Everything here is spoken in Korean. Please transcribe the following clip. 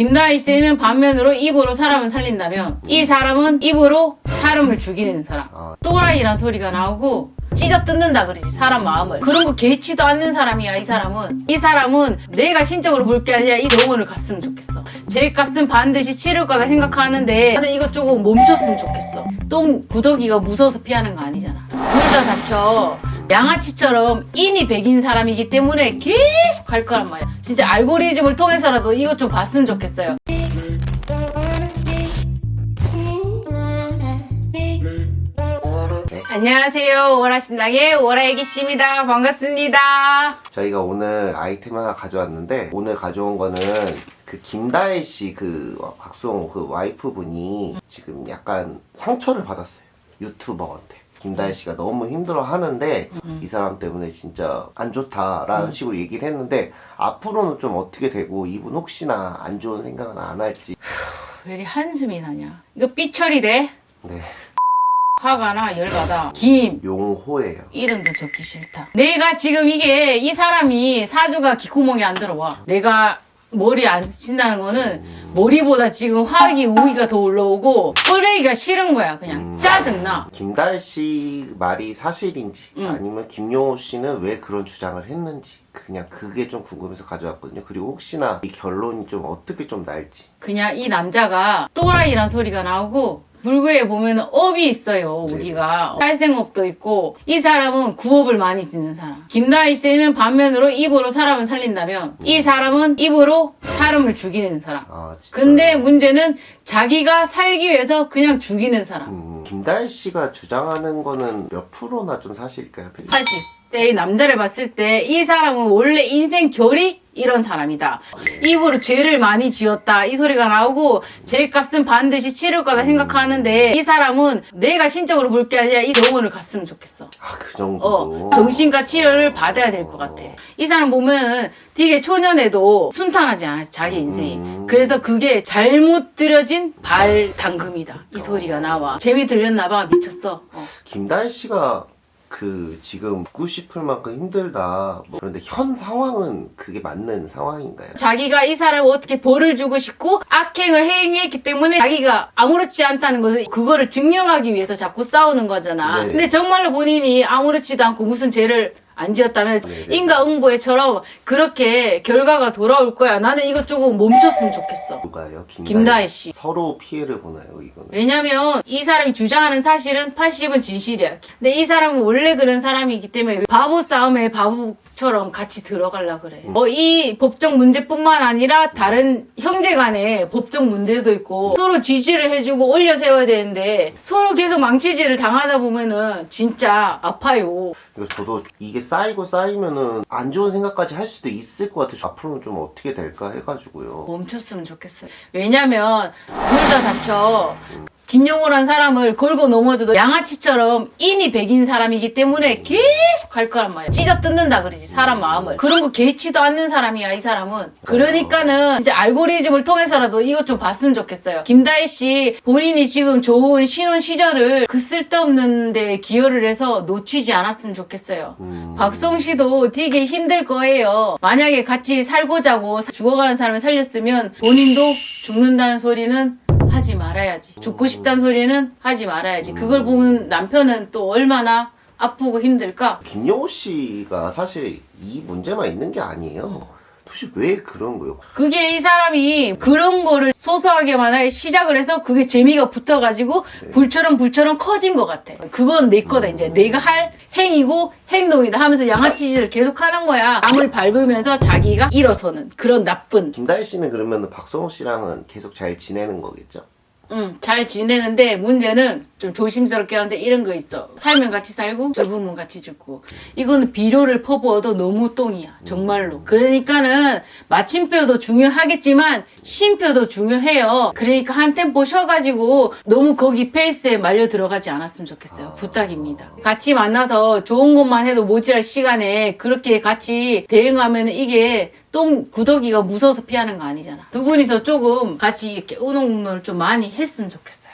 김다희 씨는 반면으로 입으로 사람을 살린다면 이 사람은 입으로 사람을 죽이는 사람. 아. 또라이란 소리가 나오고 찢어 뜯는다 그러지 사람 마음을. 그런 거 개치도 않는 사람이야 이 사람은. 이 사람은 내가 신적으로 볼 게 아니라 이 영혼을 갔으면 좋겠어. 제 값은 반드시 치를 거다 생각하는데 나는 이거 조금 멈췄으면 좋겠어. 똥 구더기가 무서워서 피하는 거 아니잖아. 둘 다 다쳐 양아치처럼 인이 백인 사람이기 때문에 계속 갈 거란 말이야. 진짜 알고리즘을 통해서라도 이것 좀 봤으면 좋겠어요. 안녕하세요. 오라신당의 오라애기씨입니다. 반갑습니다. 저희가 오늘 아이템 하나 가져왔는데 오늘 가져온 거는 그 김다혜 씨그 박수홍 그 와이프분이 지금 약간 상처를 받았어요. 유튜버한테 김다혜 씨가 너무 힘들어 하는데 이 사람 때문에 진짜 안 좋다라는 식으로 얘기를 했는데 앞으로는 좀 어떻게 되고 이분 혹시나 안 좋은 생각은 안 할지. 왜 이리 한숨이 나냐. 이거 삐처리 돼? 네. 화가 나 열받아. 김. 용호예요. 이름도 적기 싫다. 내가 지금 이게 이 사람이 사주가 기코몽이 안 들어와. 내가 머리 안 스친다는 거는 머리보다 지금 화기 우기가 더 올라오고 꼴배기가 싫은 거야 그냥 짜증나 김다혜 씨 말이 사실인지 음. 아니면 김용호 씨는 왜 그런 주장을 했는지 그냥 그게 좀 궁금해서 가져왔거든요. 그리고 혹시나 이 결론이 좀 어떻게 좀 날지. 그냥 이 남자가 또라이란 소리가 나오고 불교에 보면은 업이 있어요 우리가 탈생업도 있고 이 사람은 구업을 많이 짓는 사람 김다희 씨는 반면으로 입으로 사람을 살린다면 이 사람은 입으로 사람을 죽이는 사람 아. 근데 문제는 자기가 살기 위해서 그냥 죽이는 사람 음, 김다혜 씨가 주장하는 거는 몇 프로나 좀 사실일까요? 80. 때 남자를 봤을 때 이 사람은 원래 인생 결이 이런 사람이다. 입으로 죄를 많이 지었다. 이 소리가 나오고 죄 값은 반드시 치를 거다 생각하는데 이 사람은 내가 신적으로 볼 게 아니라 이 영혼을 갔으면 좋겠어. 아 그 정도. 어, 정신과 치료를 받아야 될 것 같아. 이 사람 보면은 되게 초년에도 순탄하지 않았어, 자기 인생이. 음. 그래서 그게 잘못 들여진 발 당금이다. 이 소리가 나와. 재미 들렸나 봐. 미쳤어. 어. 김다혜 씨가 그 지금 죽고 싶을 만큼 힘들다. 뭐 그런데 현 상황은 그게 맞는 상황인가요? 자기가 이 사람을 어떻게 벌을 주고 싶고 악행을 행했기 때문에 자기가 아무렇지 않다는 것을 그거를 증명하기 위해서 자꾸 싸우는 거잖아. 네. 근데 정말로 본인이 아무렇지도 않고 무슨 죄를 안 지었다면 네, 네. 인과응보에처럼 그렇게 결과가 돌아올 거야. 나는 이거 조금 멈췄으면 좋겠어. 누가요? 김다혜 씨. 서로 피해를 보나요? 이거는? 왜냐면 이 사람이 주장하는 사실은 80은 진실이야. 근데 이 사람은 원래 그런 사람이기 때문에 바보 싸움에 바보처럼 같이 들어가려 그래. 뭐이 법적 문제뿐만 아니라 다른 형제 간에 법적 문제도 있고 서로 지지를 해주고 올려 세워야 되는데 서로 계속 망치질을 당하다 보면은 진짜 아파요. 저도 이게 쌓이고 쌓이면은 안 좋은 생각까지 할 수도 있을 것 같아요. 앞으로는 좀 어떻게 될까 해가지고요. 멈췄으면 좋겠어요. 왜냐면 둘 다 다쳐. 김용호란 사람을 걸고 넘어져도 양아치처럼 인이 백인 사람이기 때문에 계속 갈 거란 말이야. 찢어 뜯는다 그러지 사람 마음을. 그런 거 개치도 않는 사람이야 이 사람은. 그러니까는 진짜 알고리즘을 통해서라도 이것 좀 봤으면 좋겠어요. 김다혜 씨 본인이 지금 좋은 신혼 시절을 그 쓸데없는 데 기여를 해서 놓치지 않았으면 좋겠어요. 음. 박성 씨도 되게 힘들 거예요. 만약에 같이 살고자고 죽어가는 사람을 살렸으면 본인도 죽는다는 소리는 하지 말아야지. 죽고 싶다는 소리는 하지 말아야지. 그걸 보면 남편은 또 얼마나 아프고 힘들까? 김용호 씨가 사실 이 문제만 있는 게 아니에요. 도대체 왜 그런 거예요? 그게 이 사람이 그런 거를 소소하게 만약에 시작을 해서 그게 재미가 붙어가지고 불처럼 불처럼 커진 것 같아. 그건 내 거다 이제 내가 할 행위고 행동이다 하면서 양아치짓을 계속 하는 거야. 남을 밟으면서 자기가 일어서는 그런 나쁜 김다혜 씨는 그러면 박성호 씨랑은 계속 잘 지내는 거겠죠? 응, 잘 지내는데 문제는 좀 조심스럽게 하는데 이런 거 있어. 살면 같이 살고 죽으면 같이 죽고. 이거는 비료를 퍼부어도 너무 똥이야. 정말로. 그러니까는 마침표도 중요하겠지만 쉼표도 중요해요. 그러니까 한 템포 쉬어가지고 너무 거기 페이스에 말려 들어가지 않았으면 좋겠어요. 부탁입니다. 같이 만나서 좋은 것만 해도 모자랄 시간에 그렇게 같이 대응하면 이게 똥 구더기가 무서워서 피하는 거 아니잖아. 두 분이서 조금 같이 이렇게 우노우노를 좀 많이 했으면 좋겠어요.